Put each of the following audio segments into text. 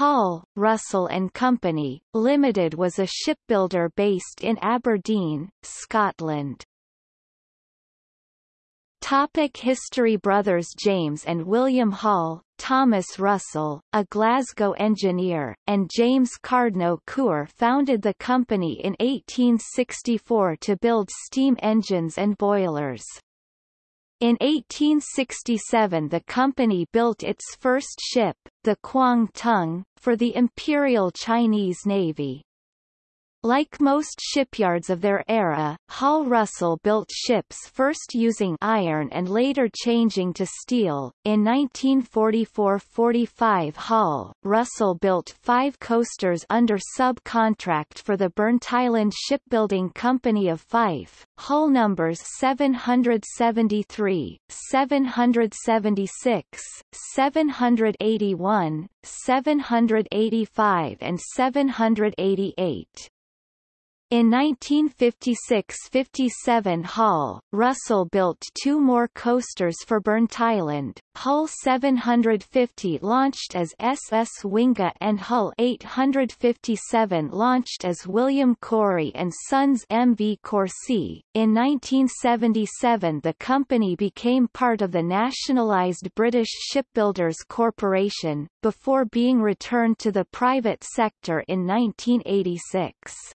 Hall, Russell and Company, Limited was a shipbuilder based in Aberdeen, Scotland. Topic History Brothers James and William Hall, Thomas Russell, a Glasgow engineer, and James Cardno Coor founded the company in 1864 to build steam engines and boilers. In 1867 the company built its first ship, the Kwang Tung, for the Imperial Chinese Navy. Like most shipyards of their era, Hall Russell built ships first using iron and later changing to steel. In 1944-45 Hall, Russell built five coasters under subcontract for the Burntisland Shipbuilding Company of Fife, hull numbers 773, 776, 781, 785 and 788. In 1956–57 Hall, Russell built two more coasters for Burntisland, Hull 750 launched as SS Winga and Hull 857 launched as William Cory and Sons MV Corsi. In 1977 the company became part of the nationalised British Shipbuilders Corporation, before being returned to the private sector in 1986.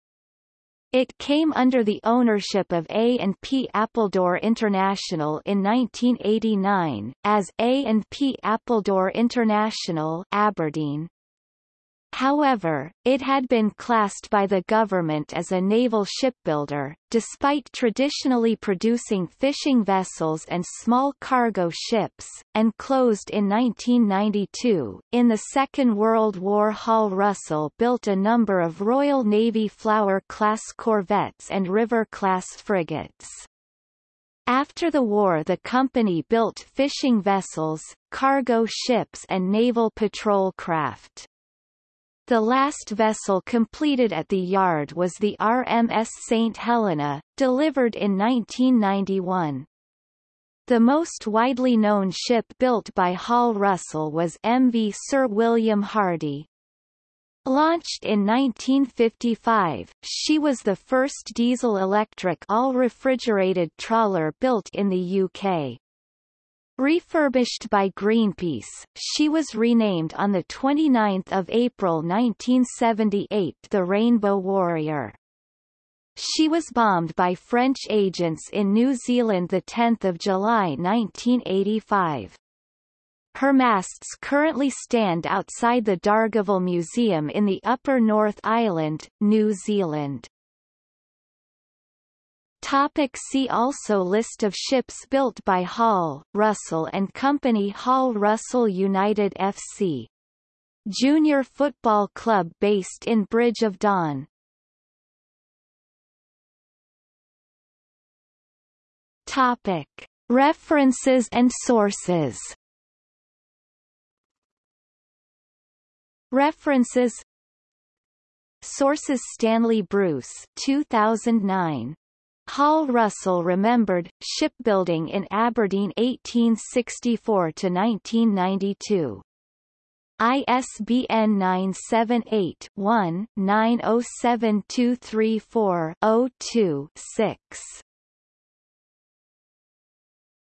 It came under the ownership of A&P Appledore International in 1989, as A&P Appledore International Aberdeen. However, it had been classed by the government as a naval shipbuilder, despite traditionally producing fishing vessels and small cargo ships, and closed in 1992. In the Second World War Hall Russell built a number of Royal Navy Flower-class corvettes and River-class frigates. After the war the company built fishing vessels, cargo ships and naval patrol craft. The last vessel completed at the yard was the RMS St. Helena, delivered in 1991. The most widely known ship built by Hall Russell was MV Sir William Hardy. Launched in 1955, she was the first diesel-electric all-refrigerated trawler built in the UK. Refurbished by Greenpeace, she was renamed on 29 April 1978 the Rainbow Warrior. She was bombed by French agents in New Zealand 10 July 1985. Her masts currently stand outside the Dargaville Museum in the Upper North Island, New Zealand. Topic see also List of ships built by Hall, Russell and Company Hall Russell United FC. Junior football club based in Bridge of Don. Topic. References and sources References Sources Stanley Bruce 2009 Hall Russell remembered, shipbuilding in Aberdeen 1864–1992. ISBN 978-1-907234-02-6.